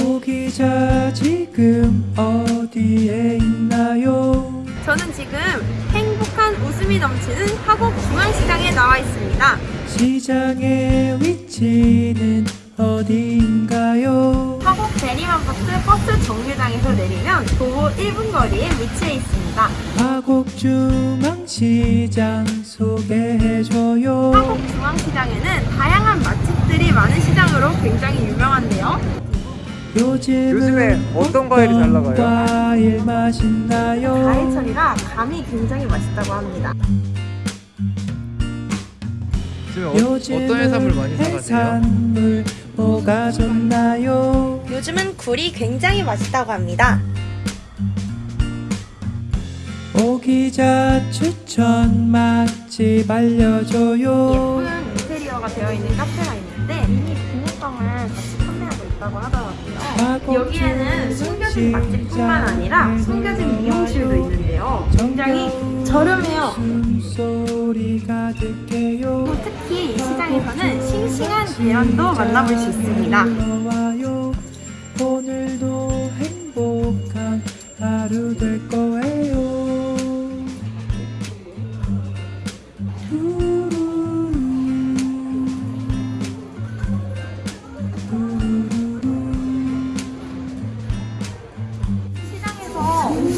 오 기자 지금 어디에 있나요? 저는 지금 행복한 웃음이 넘치는 화곡 중앙시장에 나와 있습니다. 시장의 위치는 어디인가요? 화곡 대리만버스 버스 정류장에서 내리면 도보 1분 거리에 위치해 있습니다. 화곡 중앙시장 소개해줘요 화곡 중앙시장에는 다양한 맛집들이 많은 시장으로 굉장히 유명한데요. 요즘은 요즘에 어떤 과일이 잘 나가요? 과일 맛있나요? 가해철이라 감이 굉장히 맛있다고 합니다. 지금 어, 어떤 해산물 많이? 해산물 뭐가 좋나요? 요즘은 굴이 굉장히 맛있다고 합니다. 오기자 추천 맛집 알려줘요 예쁜 있다고 하더라고요. 여기에는 숨겨진 맛집뿐만 아니라 숨겨진 미용실도 있는데요. 굉장히 저렴해요. 특히 이 시장에서는 싱싱한 계란도 만나볼 수 있습니다. 오늘도 행복한 하루 될거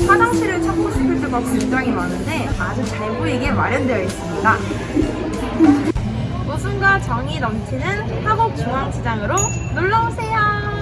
화장실을 찾고 싶을 때가 굉장히 많은데 아주 잘 보이게 마련되어 있습니다. 웃음과 정이 넘치는 화곡 중앙시장으로 놀러 오세요.